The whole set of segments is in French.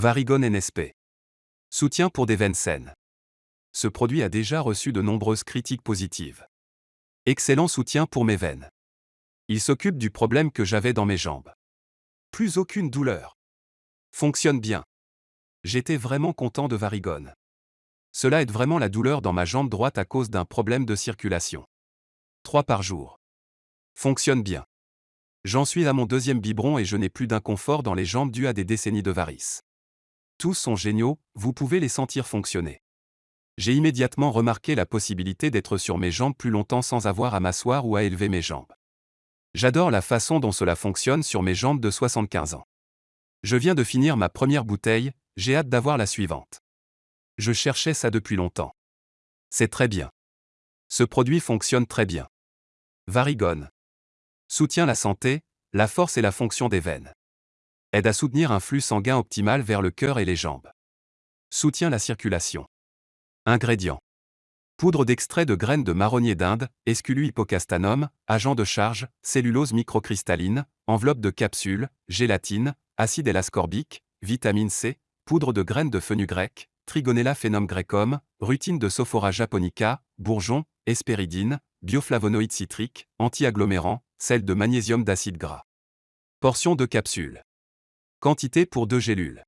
Varigone NSP. Soutien pour des veines saines. Ce produit a déjà reçu de nombreuses critiques positives. Excellent soutien pour mes veines. Il s'occupe du problème que j'avais dans mes jambes. Plus aucune douleur. Fonctionne bien. J'étais vraiment content de Varigone. Cela aide vraiment la douleur dans ma jambe droite à cause d'un problème de circulation. 3 par jour. Fonctionne bien. J'en suis à mon deuxième biberon et je n'ai plus d'inconfort dans les jambes dû à des décennies de varices. Tous sont géniaux, vous pouvez les sentir fonctionner. J'ai immédiatement remarqué la possibilité d'être sur mes jambes plus longtemps sans avoir à m'asseoir ou à élever mes jambes. J'adore la façon dont cela fonctionne sur mes jambes de 75 ans. Je viens de finir ma première bouteille, j'ai hâte d'avoir la suivante. Je cherchais ça depuis longtemps. C'est très bien. Ce produit fonctionne très bien. Varigone. Soutient la santé, la force et la fonction des veines. Aide à soutenir un flux sanguin optimal vers le cœur et les jambes. Soutient la circulation. Ingrédients. Poudre d'extrait de graines de marronnier d'Inde, Esculu hippocastanum, agent de charge, cellulose microcristalline, enveloppe de capsules, gélatine, acide L-ascorbique, vitamine C, poudre de graines de fenugrec, Trigonella phenom grecum, rutine de Sophora japonica, bourgeon, hespéridine, bioflavonoïdes citriques, anti-agglomérants, sel de magnésium d'acide gras. Portion de capsules. Quantité pour 2 gélules.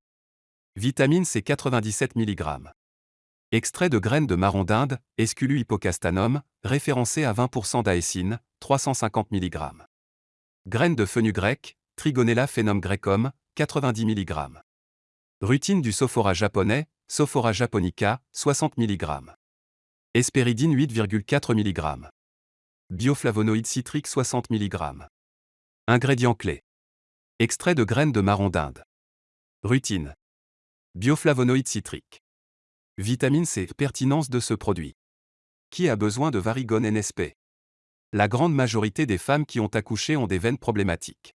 Vitamine C 97 mg. Extrait de graines de marron d'Inde, Esculu hippocastanum, référencé à 20% d'aécine, 350 mg. Graines de fenugrec, Trigonella phenom grecum, 90 mg. Rutine du Sophora japonais, Sophora japonica, 60 mg. Hespéridine 8,4 mg. Bioflavonoïdes citriques 60 mg. Ingrédients clés. Extrait de graines de marron d'Inde. Rutine. Bioflavonoïdes citriques. Vitamine C. Pertinence de ce produit. Qui a besoin de Varigone NSP La grande majorité des femmes qui ont accouché ont des veines problématiques.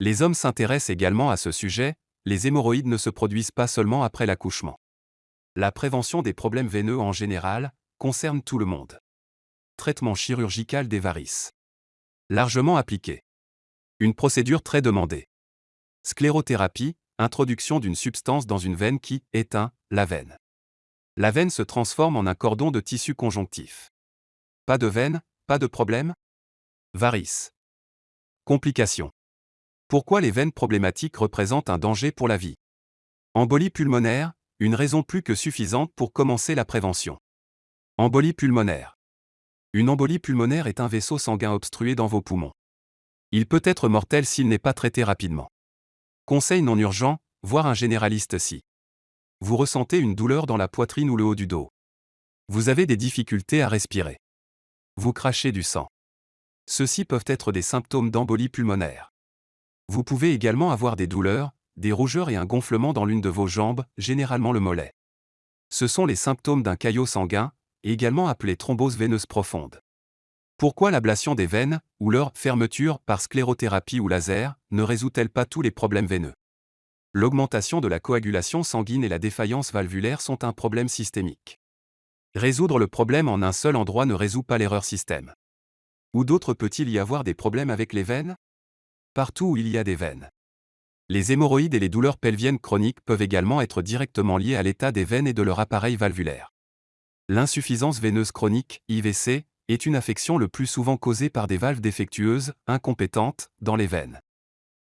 Les hommes s'intéressent également à ce sujet, les hémorroïdes ne se produisent pas seulement après l'accouchement. La prévention des problèmes veineux en général concerne tout le monde. Traitement chirurgical des varices. Largement appliqué. Une procédure très demandée. Sclérothérapie, introduction d'une substance dans une veine qui éteint la veine. La veine se transforme en un cordon de tissu conjonctif. Pas de veine, pas de problème? Varices. Complications. Pourquoi les veines problématiques représentent un danger pour la vie? Embolie pulmonaire, une raison plus que suffisante pour commencer la prévention. Embolie pulmonaire. Une embolie pulmonaire est un vaisseau sanguin obstrué dans vos poumons. Il peut être mortel s'il n'est pas traité rapidement. Conseil non urgent, voir un généraliste si vous ressentez une douleur dans la poitrine ou le haut du dos. Vous avez des difficultés à respirer. Vous crachez du sang. Ceux-ci peuvent être des symptômes d'embolie pulmonaire. Vous pouvez également avoir des douleurs, des rougeurs et un gonflement dans l'une de vos jambes, généralement le mollet. Ce sont les symptômes d'un caillot sanguin, également appelé thrombose veineuse profonde. Pourquoi l'ablation des veines, ou leur fermeture par sclérothérapie ou laser, ne résout-elle pas tous les problèmes veineux? L'augmentation de la coagulation sanguine et la défaillance valvulaire sont un problème systémique. Résoudre le problème en un seul endroit ne résout pas l'erreur système. Où d'autres peut-il y avoir des problèmes avec les veines? Partout où il y a des veines. Les hémorroïdes et les douleurs pelviennes chroniques peuvent également être directement liées à l'état des veines et de leur appareil valvulaire. L'insuffisance veineuse chronique, IVC, est une affection le plus souvent causée par des valves défectueuses, incompétentes, dans les veines.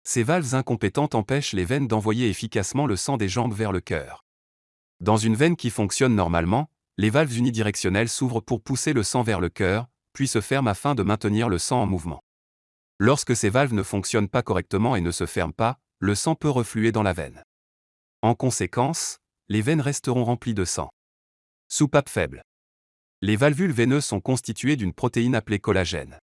Ces valves incompétentes empêchent les veines d'envoyer efficacement le sang des jambes vers le cœur. Dans une veine qui fonctionne normalement, les valves unidirectionnelles s'ouvrent pour pousser le sang vers le cœur, puis se ferment afin de maintenir le sang en mouvement. Lorsque ces valves ne fonctionnent pas correctement et ne se ferment pas, le sang peut refluer dans la veine. En conséquence, les veines resteront remplies de sang. Soupape faible. Les valvules veineuses sont constituées d'une protéine appelée collagène.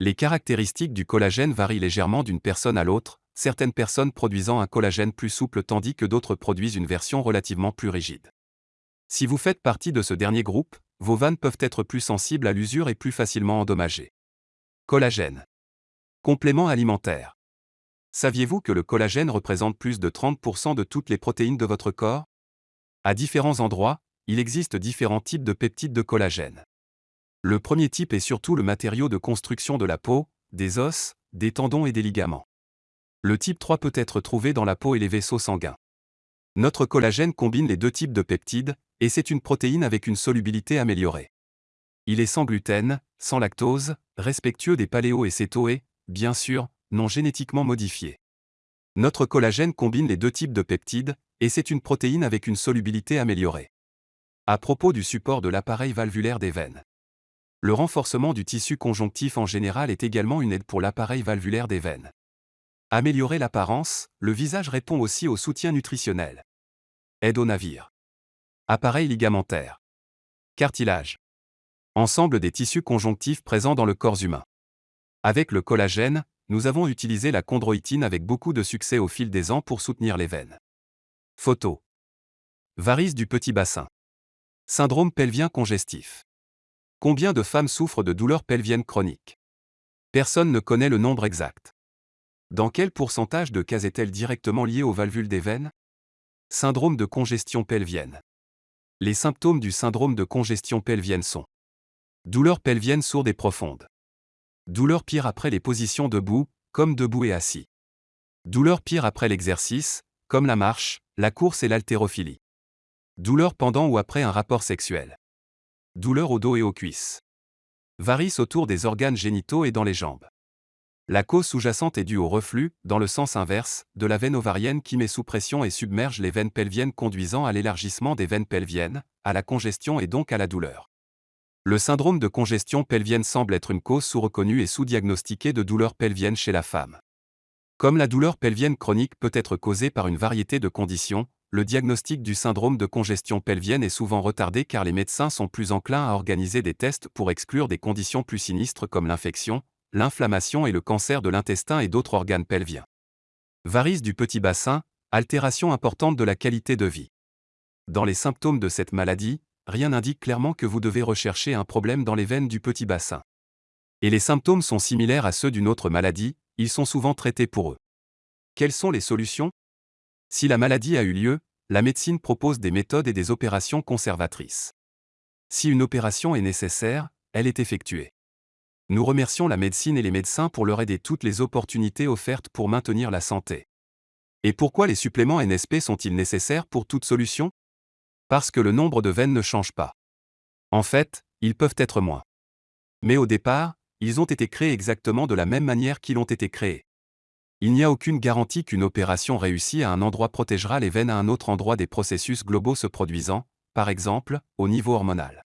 Les caractéristiques du collagène varient légèrement d'une personne à l'autre, certaines personnes produisant un collagène plus souple tandis que d'autres produisent une version relativement plus rigide. Si vous faites partie de ce dernier groupe, vos vannes peuvent être plus sensibles à l'usure et plus facilement endommagées. Collagène. Complément alimentaire. Saviez-vous que le collagène représente plus de 30% de toutes les protéines de votre corps? À différents endroits, il existe différents types de peptides de collagène. Le premier type est surtout le matériau de construction de la peau, des os, des tendons et des ligaments. Le type 3 peut être trouvé dans la peau et les vaisseaux sanguins. Notre collagène combine les deux types de peptides, et c'est une protéine avec une solubilité améliorée. Il est sans gluten, sans lactose, respectueux des paléo et céto bien sûr, non génétiquement modifié. Notre collagène combine les deux types de peptides, et c'est une protéine avec une solubilité améliorée. À propos du support de l'appareil valvulaire des veines. Le renforcement du tissu conjonctif en général est également une aide pour l'appareil valvulaire des veines. Améliorer l'apparence, le visage répond aussi au soutien nutritionnel. Aide au navire. Appareil ligamentaire. Cartilage. Ensemble des tissus conjonctifs présents dans le corps humain. Avec le collagène, nous avons utilisé la chondroïtine avec beaucoup de succès au fil des ans pour soutenir les veines. Photo. Varices du petit bassin. Syndrome pelvien congestif. Combien de femmes souffrent de douleurs pelviennes chroniques? Personne ne connaît le nombre exact. Dans quel pourcentage de cas est-elle directement liée aux valvules des veines? Syndrome de congestion pelvienne. Les symptômes du syndrome de congestion pelvienne sont douleurs pelviennes sourdes et profondes. Douleurs pire après les positions debout, comme debout et assis. Douleurs pire après l'exercice, comme la marche, la course et l'haltérophilie. Douleurs pendant ou après un rapport sexuel. Douleurs au dos et aux cuisses. Varices autour des organes génitaux et dans les jambes. La cause sous-jacente est due au reflux, dans le sens inverse, de la veine ovarienne qui met sous pression et submerge les veines pelviennes conduisant à l'élargissement des veines pelviennes, à la congestion et donc à la douleur. Le syndrome de congestion pelvienne semble être une cause sous-reconnue et sous-diagnostiquée de douleurs pelviennes chez la femme. Comme la douleur pelvienne chronique peut être causée par une variété de conditions, le diagnostic du syndrome de congestion pelvienne est souvent retardé car les médecins sont plus enclins à organiser des tests pour exclure des conditions plus sinistres comme l'infection, l'inflammation et le cancer de l'intestin et d'autres organes pelviens. Varices du petit bassin, altération importante de la qualité de vie. Dans les symptômes de cette maladie, rien n'indique clairement que vous devez rechercher un problème dans les veines du petit bassin. Et les symptômes sont similaires à ceux d'une autre maladie, ils sont souvent traités pour eux. Quelles sont les solutions? Si la maladie a eu lieu, la médecine propose des méthodes et des opérations conservatrices. Si une opération est nécessaire, elle est effectuée. Nous remercions la médecine et les médecins pour leur aider toutes les opportunités offertes pour maintenir la santé. Et pourquoi les suppléments NSP sont-ils nécessaires pour toute solution? Parce que le nombre de veines ne change pas. En fait, ils peuvent être moins. Mais au départ, ils ont été créés exactement de la même manière qu'ils ont été créés. Il n'y a aucune garantie qu'une opération réussie à un endroit protégera les veines à un autre endroit des processus globaux se produisant, par exemple, au niveau hormonal.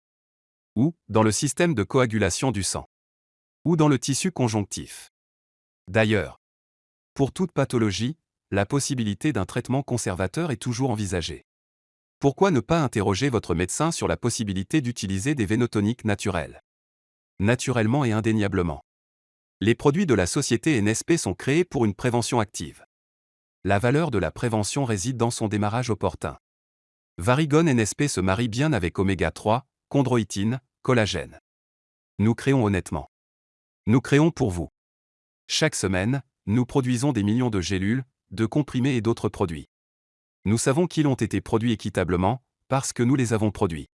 Ou, dans le système de coagulation du sang ou dans le tissu conjonctif. D'ailleurs, pour toute pathologie, la possibilité d'un traitement conservateur est toujours envisagée. Pourquoi ne pas interroger votre médecin sur la possibilité d'utiliser des vénotoniques naturels? Naturellement et indéniablement. Les produits de la société NSP sont créés pour une prévention active. La valeur de la prévention réside dans son démarrage opportun. Varigone NSP se marie bien avec oméga 3, chondroïtine, collagène. Nous créons honnêtement. Nous créons pour vous. Chaque semaine, nous produisons des millions de gélules, de comprimés et d'autres produits. Nous savons qu'ils ont été produits équitablement, parce que nous les avons produits.